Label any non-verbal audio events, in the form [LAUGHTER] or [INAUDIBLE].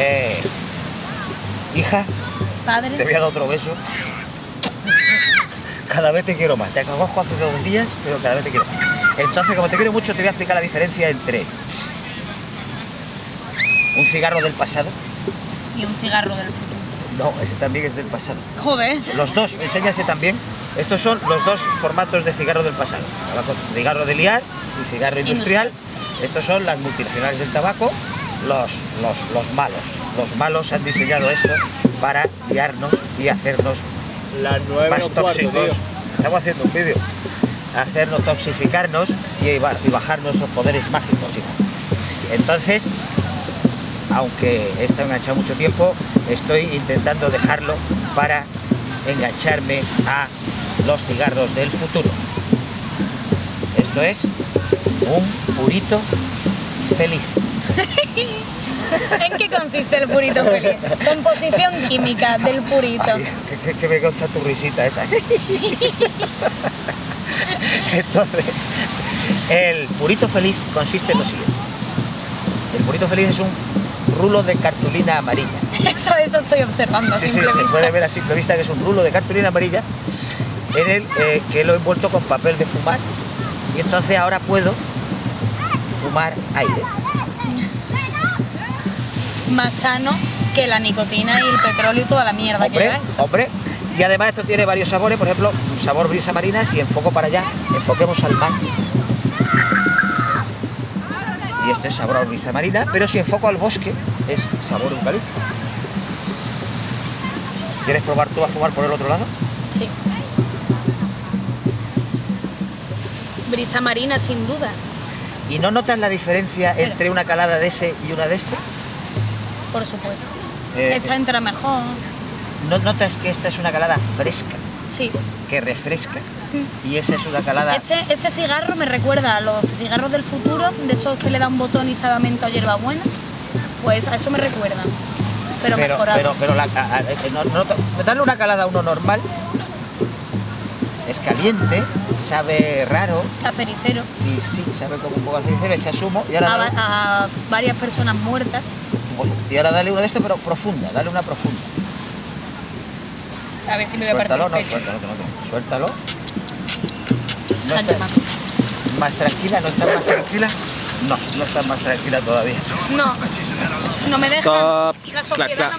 Eh, hija, Padre. te voy a dar otro beso. Cada vez te quiero más. Te conozco hace dos días, pero cada vez te quiero más. Entonces, como te quiero mucho, te voy a explicar la diferencia entre un cigarro del pasado. Y un cigarro del futuro. No, ese también es del pasado. Joder. Los dos, enséñase también. Estos son los dos formatos de cigarro del pasado. Cigarro de liar y cigarro industrial. Estos son las multinacionales del tabaco, los, los, los malos. Los malos han diseñado esto para liarnos y hacernos Las nueve más cuarto, tóxicos. tío. Estamos haciendo un vídeo. Hacernos toxificarnos y, y bajar nuestros poderes mágicos. hijo. Entonces, aunque he estado enganchado mucho tiempo, estoy intentando dejarlo para engancharme a los cigarros del futuro. Esto es un purito feliz. [LAUGHS] [LAUGHS] ¿En qué consiste el purito feliz? Composición química del purito. Ay, que, me gusta tu risita esa. [LAUGHS] Entonces, el purito feliz consiste en lo siguiente. El purito feliz es un rulo de cartulina amarilla. Eso, eso estoy observando a Sí, sí, se puede ver a simple vista que es un rulo de cartulina amarilla en el eh, que lo he envuelto con papel de fumar y entonces ahora puedo fumar aire. Más sano que la nicotina y el petróleo y toda la mierda que Hombre, esto. hombre. Y además esto tiene varios sabores, por ejemplo, un sabor brisa marina, si enfoco para allá, enfoquemos al mar. Y este es sabor a brisa marina, pero si enfoco al bosque, es sabor eucalipto. ¿Quieres probar tú a fumar por el otro lado? Sí. Brisa marina, sin duda. ¿Y no notas la diferencia entre una calada de ese y una de este? Por supuesto. Eh, Esta entra mejor. ¿No notas que esta es una calada fresca, Sí. que refresca? Y esa es una calada... Este, este cigarro me recuerda a los cigarros del futuro, de esos que le da un botón y sabe a hierbabuena. Pues a eso me recuerda. Pero, pero, mejorado. pero, pero la, a- a- ese no- no- darle una calada a uno normal es caliente, sabe raro a y sí, sabe como un poco a cericero, echa zumo y ahora, A, a varias personas muertas. Y ahora dale uno de estos pero profunda, dale una profunda. A ver si me voy a partir Suéltalo, el no, pecho. suéltalo, no, que no, suéltalo. No Sánchez está- Mato. más tranquila, ¿no estás más tranquila? No, no estás más tranquila todavía. No, [LAUGHS] no me deja. Top. La sociedad